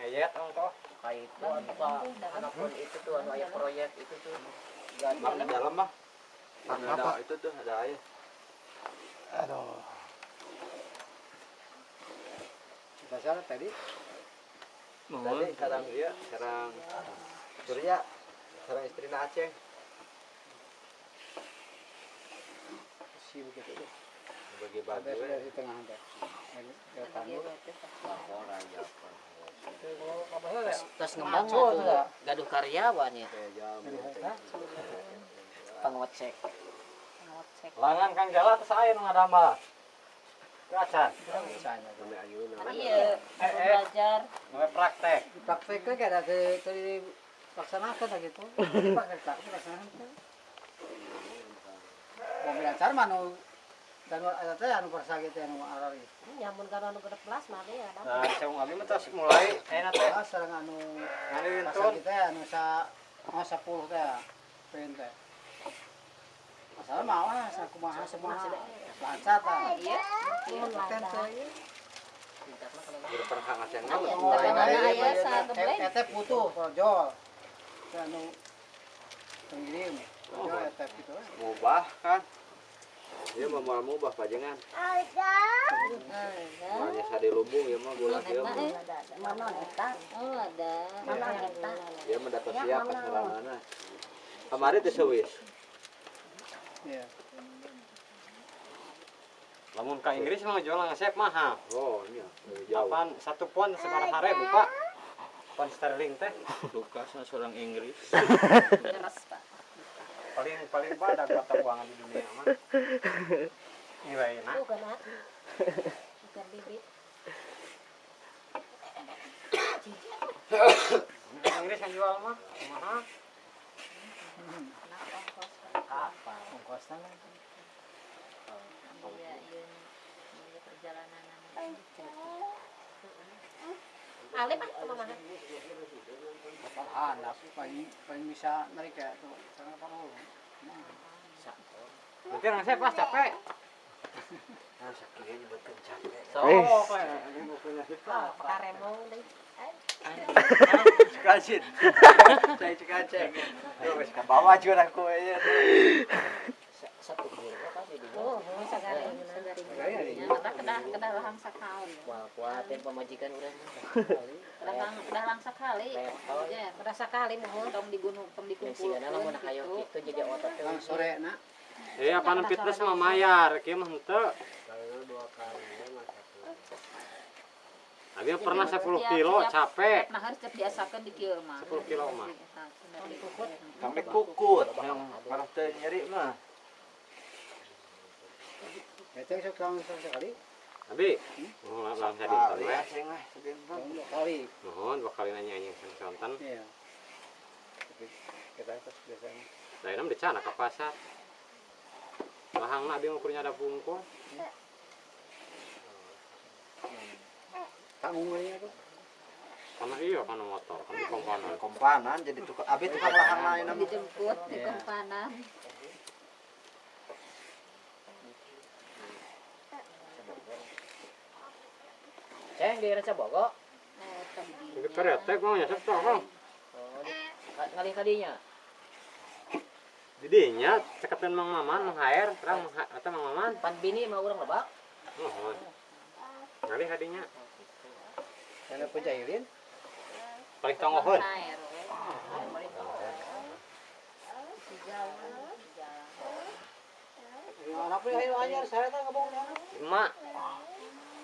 Eyet ang itu anu anak itu tuh anu proyek itu tuh Mak di dalam mah. Itu tuh ada. Aduh. Kita salah tadi. Tadi sarang dia, sarang Surya, sarang istri Aceh. Si begitu tuh. Bagi bagi di tengah ada. Ini ke tanur. Terus ngembang tuh gaduh karyawan ya kayak jam. pengocek Langan kang jalan terus air nu ngadamba. Kacan. Misalnya. Sampai ayuna. iya Eh, eh. belajar Nggak praktek. Prakteknya kayak ada ke tadi laksanakan lah gitu. Praktek tak laksanakan. Mau belajar mana dan ada teh anu anu arari. nyamun kana anu gedek belas mah ya ada Nah, saya mah mulai enak teh. Ah sareng anu anu sa oh 10 teh. Pen teh. Masalah mau lah sa kumaha semua lancar iya mun. Anu pengirim. Gitu. Mubah kan. Dia mau mau mubah pajengan. ada Banyak sadi lumbung ya mah gula dia mah. mana eta oh ada mana eta Dia mendapat Ya, siap mana? keserangannya. Kemarin teh sewis. Iya. Lamun ka Inggris mah jual ngasep mahal. Oh, iya. Apaan satu pon sekarang hari buka. Pon sterling teh Lukas seorang Inggris pak paling paling pada mata uangan di dunia mah. Nilainya. bukan ah bukan bibit Inggris yang jual mah mahal. anak ongkos apa Ongkosnya kan. iya iya iya perjalanan Ale mah ke mana? Apaan, paling paling bisa narik ya tuh. Sangat parah. Nanti ngasep pas capek. Nah, sakitnya betul capek. so Oh, ini mau punya kita. Karemong deh. Sekacin. Saya sekaceng. Yo wis ka bawah juga aku ya. satu kilo apa sih dulu Oh. Ya, kedah kedah lahang sakaun. kuatin pemajikan lang kedah lang sakali. Level. Ya, kedah sakali mohon tong digunung tong gitu. gitu jadi otot Lang sore nak. Eh, apaan fitness mah mayar, kieu mah henteu. dua kali ya masa. Abi pernah 10 kilo capek. Nah, harus di kieu mah. 10 kilo mah. Sampai kukut parah teh nyeri mah. Sok sore sekali. Abi, oh, langsung Kali dinten we. ya weh segentan. Lang dua kali. Nanya anjing sang sonten. Iya. Kita pas biasanya. Lainnya di sana ke pasar. Lahang abi ngukurnya ada bungkul. Tanggungnya itu. Karena iya kan motor, kan di komponen. Kompanan jadi tukang abi tukang lahang lain dijemput di Iya. kompanan. Ceng di Raja Bogo Eh, Itu kereta Kang. oh di ka- ngalih kadinya Didinya ceketin Mang Maman, Mang Haer, terang atau Mang Maman. pan bini mah urang lebak Nuhun. Ngalih hadinya. Saya penjahilin. Paling tonggohun. air.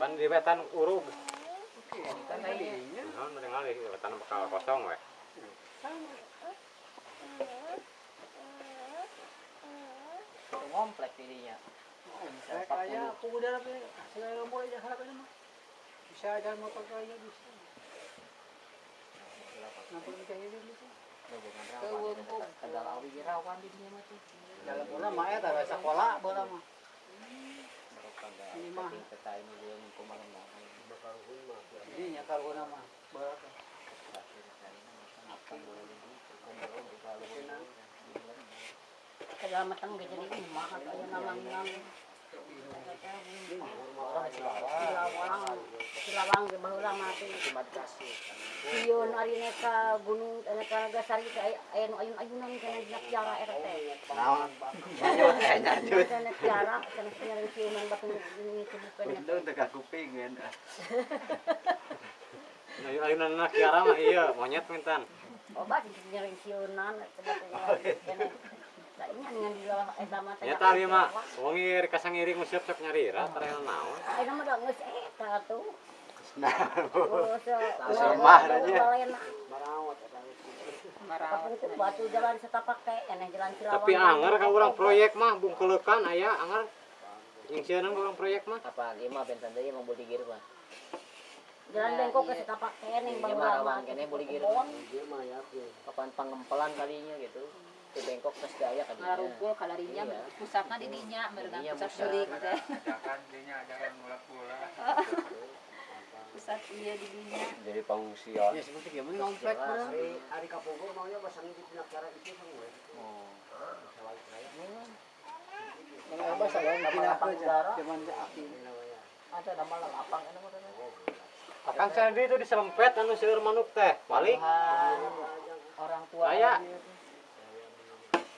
Pan di wetan urug. Nuhun mending ngalih wetan bakal kosong we. ngomplek dirinya Saya kaya aku udah tapi saya mau aja harap ini mah. Bisa aja motor kaya bisa. Nampak penjahilin bisa. hubungan rawan tegal awi rawan dirinya mah tuh Dalam bola mah ya tak sekolah bola mah. Ini mah. kita ini yang. Kaya matang gede ini mah. Kaya di Silawang, lawang di bahulang mati. Iyon ari ka gunung ka gasari ka ayun ayun ayunan kana nakjara RT. Naon? Batong kuping kiara mah iya monyet mintan. Obat siunan eta mah. Ya tadi mah wong kasang iri ngusiap sok nyari ra tarena naon. Ay nama dah nges eta tuh. Nah, aja. Kapung tuh batu jalan setapak teh, eneh jalan Cilawang. Tapi anger ka urang proyek mah bungkelekan aya anger. Yang sieun urang proyek mah. apa lima bentan tadi emang boleh gir mah Jalan bengkok ke setapak teh ning Iya, bang Marawang, kene boleh gir. kapan pangempelan kalinya gitu ke Bengkok terus daya kalinya Ngarungkul kalarinya Iya. pusatna di dinya merenang pusat pusat. jurik teh. Jangan dinya jangan mula-mula. Pusat iya di dinya. Jadi pengungsian. Ya seperti gimana ngomplek mah. Hari kapungkur maunya pasang di pinak cara itu semua. Kalau apa saya nggak pindah aja. Zaman api. ada nama lapang kan nama Akang sandi itu diserempet anu seueur manuk teh. Balik. orang tua Aya.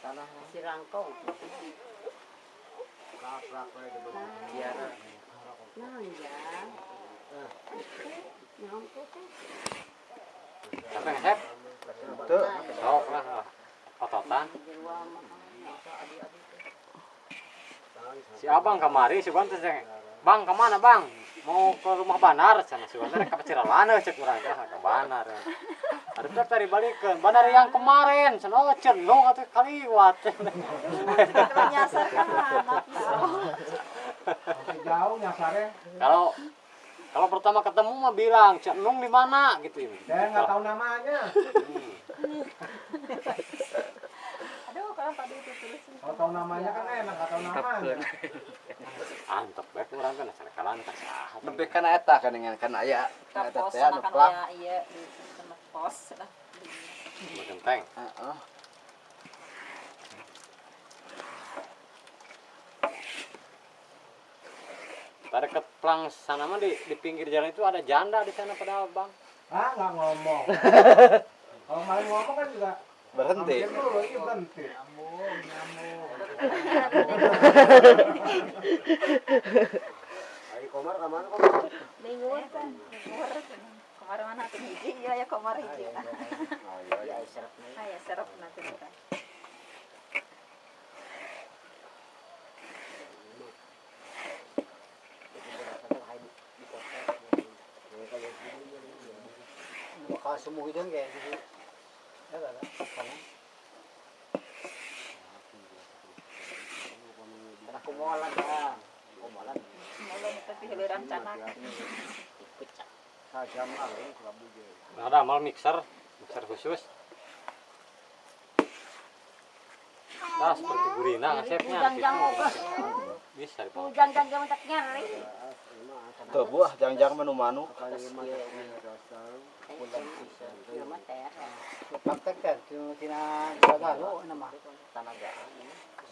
Tanah si rangkong. biara Nah, ya. Teh. Apa? Tuh. Sok lah. Ototan. Si abang kemari si ceng, Bang ke mana bang? Mau ke rumah Banar sana si Wan teh ka Paciralan cek urang teh ke Banar. Ada teh tadi balikeun. Banar yang kemarin cenah oh, cenung atuh kaliwat. Menyasar kan anak Jauh nyasarnya. Kalau kalau pertama ketemu mah bilang cenung di mana gitu. Saya nggak tahu namanya. Aduh, kalau tadi itu terus. Kalau tahu namanya kan enak, nggak tahu namanya. Antep bae urang teh sana kalan ka saha. Lebih kan eta kan dengan kan aya eta teh anu plak. ya iya di sana pos lah. Genteng. Heeh. Tadi ke plang sana mah di, di pinggir jalan itu ada janda di sana padahal bang. Ah nggak ngomong. Kalau maling ngomong kan juga Berhenti. Hampir dulu ini berhenti. Bingung kan. Komar mana tuh hiji? Iya ya komar hiji. ya serap nih Ah ya serap nanti semua itu kayak gitu. Ya lah. Kumolan ya kumolan Mulai tapi hiliran canak. pecah Ada amal mixer, mixer khusus. Nah, seperti gurina ngasepnya. gitu. Bisa dipakai. Ujang jang jang tak nyari. Tuh buah jangan-jangan menu manu. Nama praktek kan, tanaga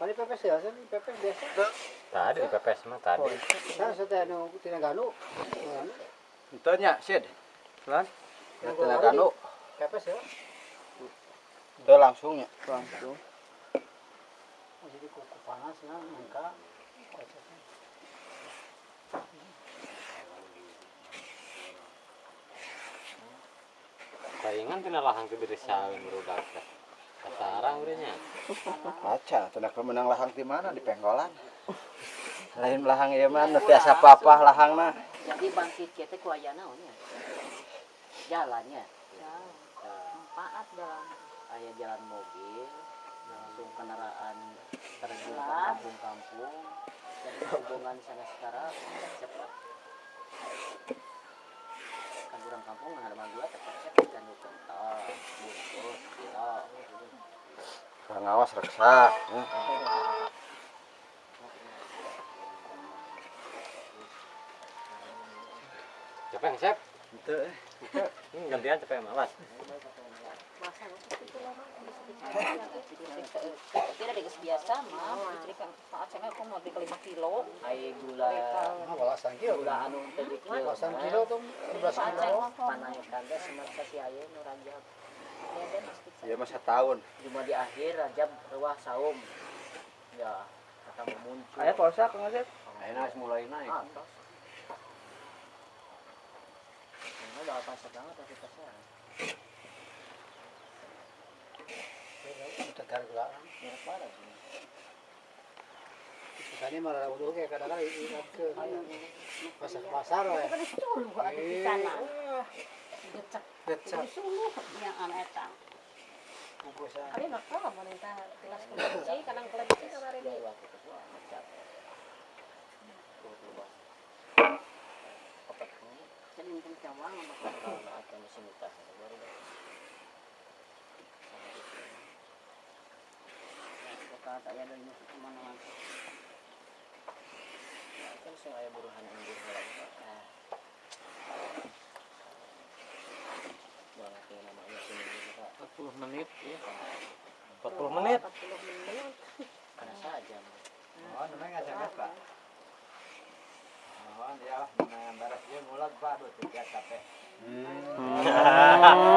Paling pepes ya, sih pepes biasa. Tadi di pepes mah tadi. Saya sudah nu tina ganu. Itu nya sid. Lan. Nu. Pepes ya. Udah langsung ya. Langsung. Jadi kuku panas nah mangka. Saingan tina lahang ke diri teh. Kasarang urangnya. Aca, tenak pemenang lahang di mana di penggolan. Lain lahang ieu mah nu biasa papah lahangna. jadi bangkit kita kuayana nya jalannya Manfaat jalan. ayah jalan mobil langsung kendaraan terjun ke kampung-kampung dan hubungan sana sekarang cepat kampungan sama gua tepatnya ikan kental reksa hmm. Yang sep? Itu. Gantian siapa yang malas. Masa itu lama. Tidak ada biasa mah, saat saya aku mau beli 5 kilo. Ai gula Ah, balasan kilo. gula anu teh di kieu. Balasan kilo tuh 12 Saat kilo. Panayakan teh semasa si aya nu Rajab. Ya masa tahun. Cuma di akhir Rajab ruah saum. Ya, kata muncul. Aya polsa Kang Asep. Ayeuna geus mulai naik. atas. Ini udah apa banget aktivitasnya. Tegar mana sih? Tadi malah udah kayak kadang-kadang ingat ke pasar pasar ya. Kan di sana. Suluh yang. Kali nak tahu mau minta kelas kelinci, kadang kelinci kemarin. Ini? Jadi mungkin cawang sama mesin baru deh. Sama itu. Kata ya dari musuh ke mana-mana. Kan sing aya buruhan yang buruh lagi. Banget yang namanya sini juga. 40 menit. Kan. 40 menit. 40 menit. Ada saja. Oh, namanya ngajak Pak. Oh, ya, nah baras dia mulat Pak, aduh tiga capek.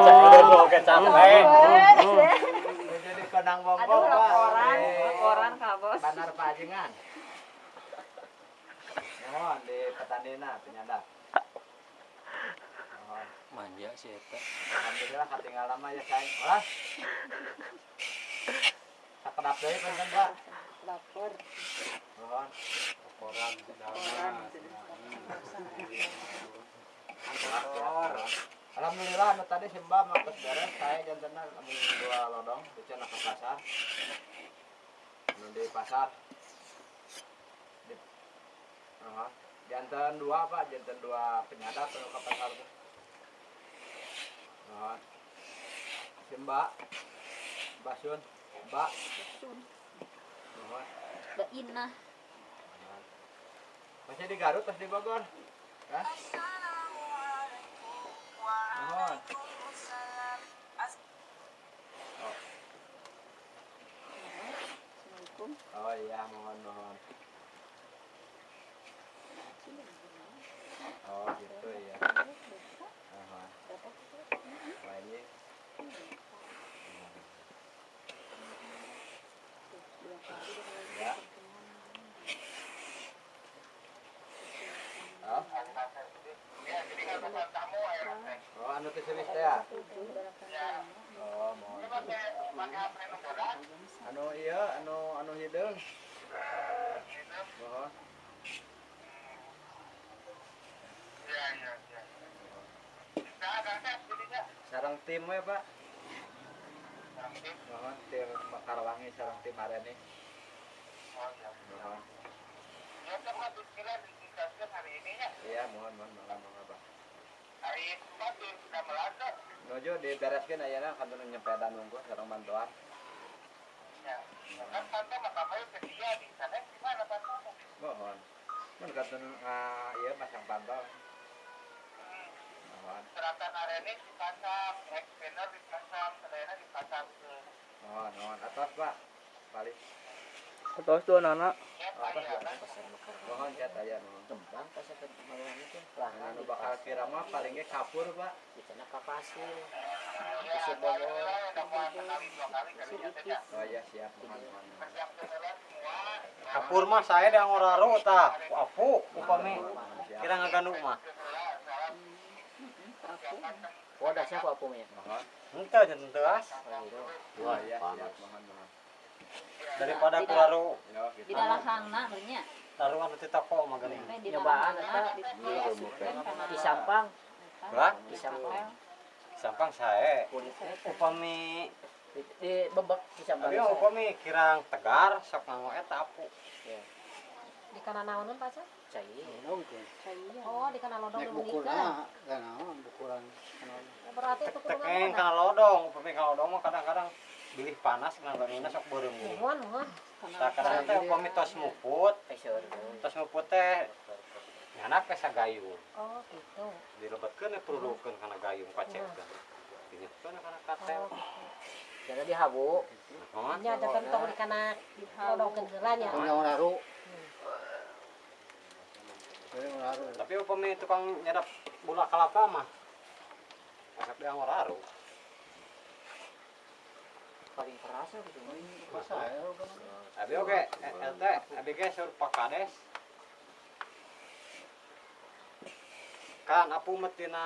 Cek udah mau capek. Dia jadi konang bombong Pak. Laporan, laporan Kak Bos. Banar Pajengan. Mohon di Petandina penyadap. Mohon. Manja sih eta. Alhamdulillah katinggal lama ya sayang. Olah. Sakedap deui punten Pak. Lapor. Mohon. Laporan Lapor. Alhamdulillah anu tadi Simba mampus beres saya jantena lamun dua lodong dicana ke pasar. Anu di pasar. Di Oh, jantan dua Pak, jantan dua penyadap anu ke pasar tuh. Oh. Simba. Basun. Mbak. Mohon. Mbak Inah. Masih di Garut pas di Bogor? Hah? Mohon. Oh iya, mohon mohon. Oh gitu ya. Mohon. Wah, ini. Ya. Oh. Oh, anu teh ya? Oh, mohon. Anu iya, anu anu hideung. Mohon. Sarang tim we, Pak. Mohon tim Makarwangi sarang tim Areni. Mohon. Iya, mohon mohon mohon mohon Pak. Nuju dibereskeun ayeuna kantor nyepeda nunggu sareng bantuan. Mohon. Mun kantor ah, ieu masang pantau. Mohon. Mohon, mohon atas, Pak. Balik. Atas tuh anak. Atas ya. Mohon cat aya mohon. Tembang pas ke maluan itu. Lah, Anu bakal kira mah paling ge kapur, Pak. di sana kapasir. Isi bogor. Oh iya siap, mohon mohon. mohon. Kapur mah saya yang ngoraro tah. Ku apu upami Siap. kira ngaganduk mah. Oh, dasar apa apa ya? Iya siap, mohon mohon. Daripada gitu. Di dalam hangna banyak. taruh anu ti toko mah geuning. Di Nyobaan eta di Sampang, Lah, di Sampang. sampang sae. Upami Di, di bebek di Sampang. Tapi upami kirang tegar sok nganggo eta apu. Di kana naonon pacar? Cai. Oh, di kana lodong ah, kan bukulan. Berarti itu kana lodong, kana lodong mah kadang-kadang bilih panas kana banuna sok beureum teh upami tos muput, tos muput teh sagayung. Oh, gitu. Kana gayung kana katel. Jadi dihabu. Nya ada tentong di kana lodongkeun heula nya. Orang laru. Laru. Tapi upami tukang nyadap bola kelapa mah. Asap dia ngoraru. Paling keras gitu. Masa ya. Abi oke, LT, abi ge sur pakades. Kan apu metina